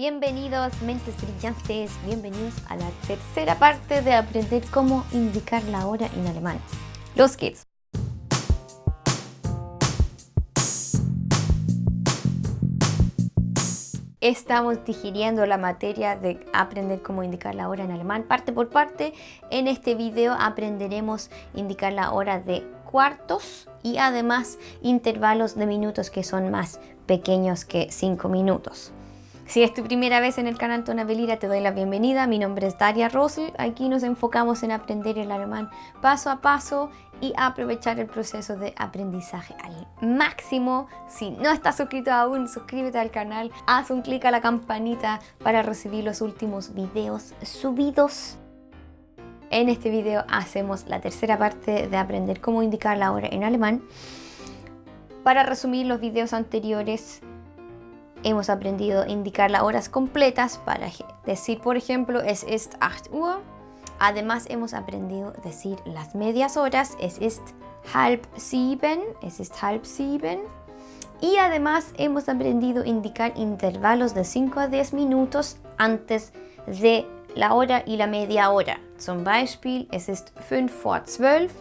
Bienvenidos mentes brillantes, bienvenidos a la tercera parte de aprender cómo indicar la hora en alemán. Los geht's! Estamos digiriendo la materia de aprender cómo indicar la hora en alemán parte por parte. En este video aprenderemos indicar la hora de cuartos y además intervalos de minutos que son más pequeños que 5 minutos. Si es tu primera vez en el canal Tonabelira, te doy la bienvenida. Mi nombre es Daria Rosel. Aquí nos enfocamos en aprender el alemán paso a paso y aprovechar el proceso de aprendizaje al máximo. Si no estás suscrito aún, suscríbete al canal, haz un clic a la campanita para recibir los últimos videos subidos. En este video hacemos la tercera parte de aprender cómo indicar la hora en alemán. Para resumir los videos anteriores, hemos aprendido a indicar las horas completas para decir, por ejemplo, es ist 8 Uhr. Además, hemos aprendido a decir las medias horas, es ist halb sieben, es ist halb sieben. Y además hemos aprendido a indicar intervalos de 5 a 10 minutos antes de la hora y la media hora. Zum Beispiel, es ist 5 vor 12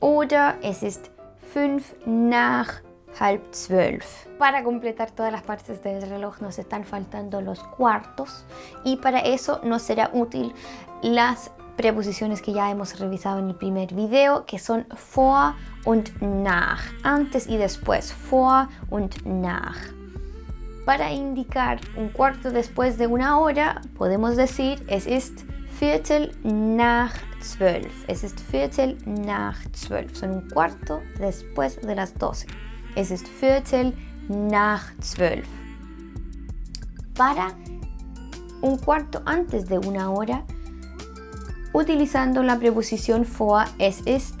oder es ist 5 nach halb zwölf. Para completar todas las partes del reloj nos están faltando los cuartos y para eso nos será útil las preposiciones que ya hemos revisado en el primer video que son vor und nach, antes y después, vor und nach. Para indicar un cuarto después de una hora podemos decir es ist Viertel nach zwölf. Es ist Viertel nach zwölf. Son un cuarto después de las 12. Es ist Viertel nach zwölf. Para un cuarto antes de una hora, utilizando la preposición vor, es ist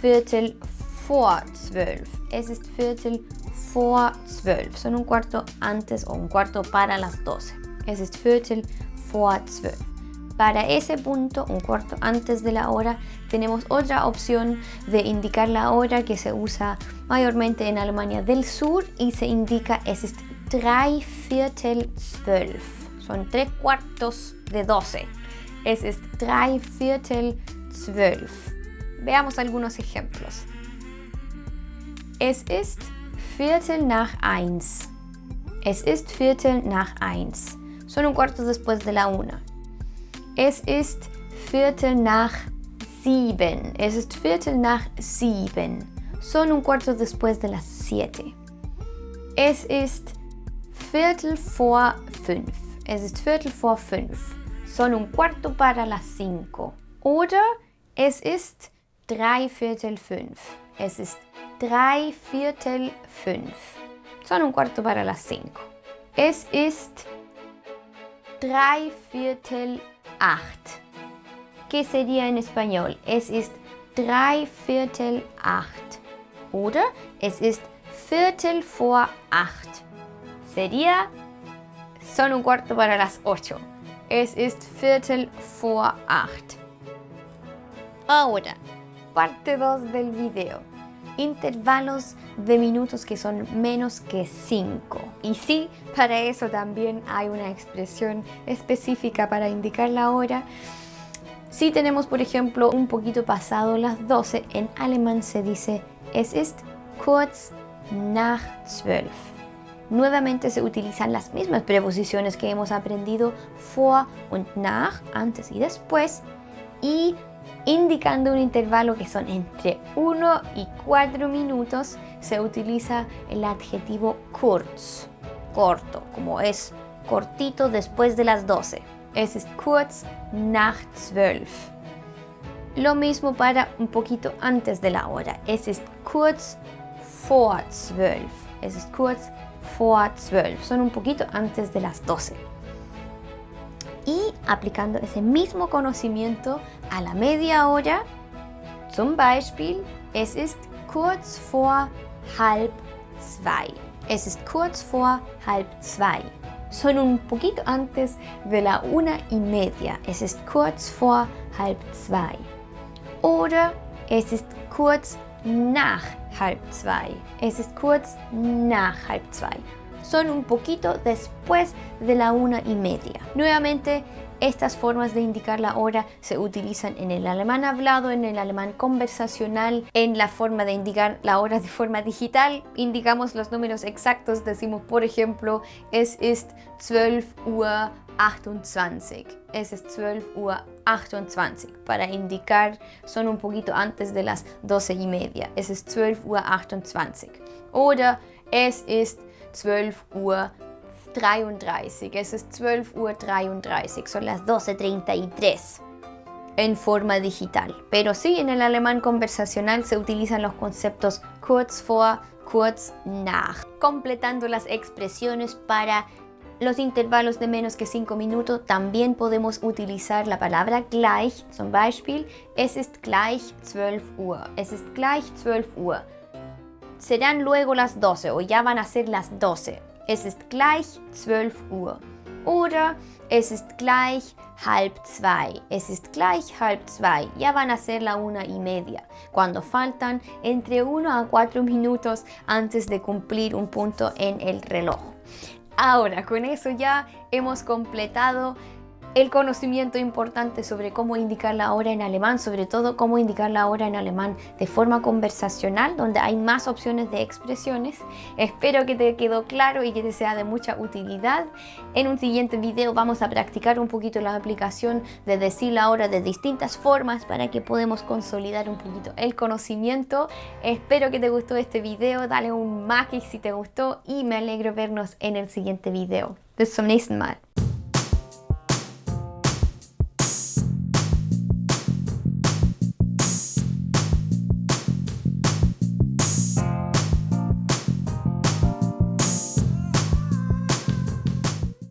Viertel vor zwölf. Es ist Viertel vor zwölf. Son un cuarto antes o un cuarto para las 12. Es ist Viertel vor zwölf. Para ese punto, un cuarto antes de la hora, tenemos otra opción de indicar la hora que se usa mayormente en Alemania del Sur y se indica es ist drei Viertel zwölf. Son tres cuartos de 12. Es ist drei Viertel zwölf. Veamos algunos ejemplos. Es ist Viertel nach eins. Es ist Viertel nach eins. Son un cuarto después de la una. Es ist Viertel nach sieben. Es ist Viertel nach sieben. Son un cuarto después de las siete. Es ist Viertel vor fünf. Es ist Viertel vor fünf. Son un cuarto para las cinco. Oder es ist drei Viertel fünf. Es ist drei Viertel fünf. Son un cuarto para las cinco. Es ist drei Viertel acht. ¿Qué sería en español? Es ist drei Viertel acht. Oder es ist Viertel vor acht. Sería son un cuarto para las ocho. Es ist Viertel vor acht. Ahora, parte 2 del video intervalos de minutos que son menos que 5. Y sí, para eso también hay una expresión específica para indicar la hora. Si tenemos, por ejemplo, un poquito pasado las 12, en alemán se dice es ist kurz nach 12. Nuevamente se utilizan las mismas preposiciones que hemos aprendido vor und nach, antes y después, y indicando un intervalo que son entre 1 y 4 minutos, se utiliza el adjetivo kurz, corto, como es cortito después de las 12. Es ist kurz nach 12. Lo mismo para un poquito antes de la hora. Es ist kurz vor 12. Es ist kurz vor 12. Son un poquito antes de las 12 y aplicando ese mismo conocimiento a la media hora, zum Beispiel, es ist kurz vor halb zwei. Es ist kurz vor halb zwei. Son un poquito antes de la una y media. Es ist kurz vor halb zwei. Oder es ist kurz nach halb zwei. Es ist kurz nach halb zwei. son un poquito después de la una y media. Nuevamente, estas formas de indicar la hora se utilizan en el alemán hablado, en el alemán conversacional, en la forma de indicar la hora de forma digital. Indicamos los números exactos, decimos por ejemplo, es ist 12 Uhr 28. Es ist 12 Uhr 28. Para indicar, son un poquito antes de las 12 y media. Es ist 12 Uhr 28. Oder es ist 12 Uhr 33. Es ist 12 Uhr 33. Son las 12.33 en forma digital. Pero sí, en el alemán conversacional se utilizan los conceptos kurz vor, kurz nach, completando las expresiones para los intervalos de menos que 5 minutos también podemos utilizar la palabra gleich, zum Beispiel, es ist gleich 12 Uhr, es ist gleich 12 Uhr. Serán luego las 12 o ya van a ser las 12. Es ist gleich 12 Uhr. Oder es ist gleich halb zwei. Es ist gleich halb zwei. Ya van a ser la una y media. Cuando faltan entre 1 a 4 minutos antes de cumplir un punto en el reloj. Ahora, con eso ya hemos completado el conocimiento importante sobre cómo indicar la hora en alemán, sobre todo cómo indicar la hora en alemán de forma conversacional, donde hay más opciones de expresiones. Espero que te quedó claro y que te sea de mucha utilidad. En un siguiente video vamos a practicar un poquito la aplicación de decir la hora de distintas formas para que podamos consolidar un poquito el conocimiento. Espero que te gustó este video, dale un like si te gustó y me alegro vernos en el siguiente video. Bis zum nächsten Mal.